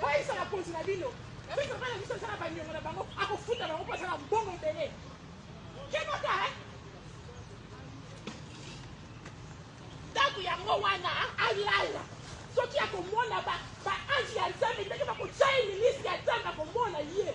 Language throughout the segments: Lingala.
Kweyisa bakonzi na bino. Nayoki mobali na biso aza na ba niongo na bango akofuta bango po aza na mbongo ebele. Kebaka hein. Tango yango wana alala soki akomona ba ba ange ya Nzambe ndenge bakotia ye ministre ya Nzambe akomona ye.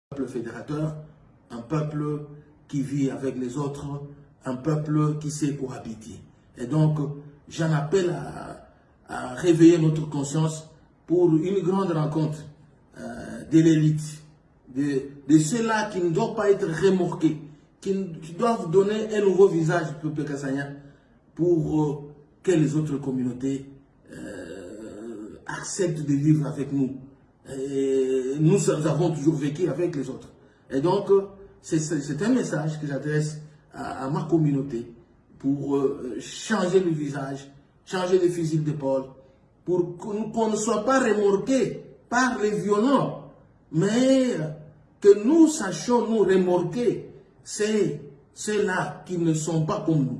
Peuple fédérateur, un peuple qui vit avec les autres, un peuple qui sait cohabiter. Et donc, j'en appelle à, à, réveiller notre conscience pour une grande rencontre euh, de l'élite de, ceux-là qui ne doivent pas être remorqués, qui, doivent donner un nouveau visage au peuple pour euh, que les autres communautés euh, acceptent de vivre avec nous. Et nous, avons toujours vécu avec les autres. Et donc, euh, c'est un message que j'adresse à, ma communauté pour changer le visage, changer le de d'épaule, pour qu'on ne soit pas remorqué par les violents, mais que nous sachions nous remorquer c'est ceux-là qui ne sont pas comme nous.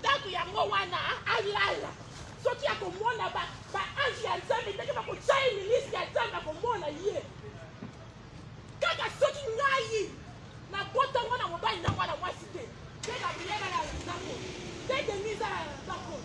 ndako yango wana alala soki akomona baange ya nzambe ndenge bakotya ye ministre ya nzambe akomona ye kaka soki ngai nabotango na mobali na mwana mwasi te te gabriela na ndako te denise na ndako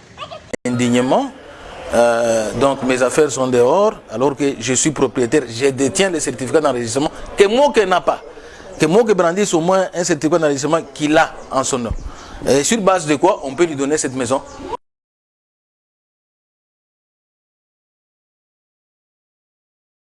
indignement Euh, donc mes affaires sont dehors, alors que je suis propriétaire, je détiens le certificat d'enregistrement que moi Moke n'a pas. Que qui brandisse au moins un certificat d'enregistrement qu'il a en son nom. Et sur base de quoi on peut lui donner cette maison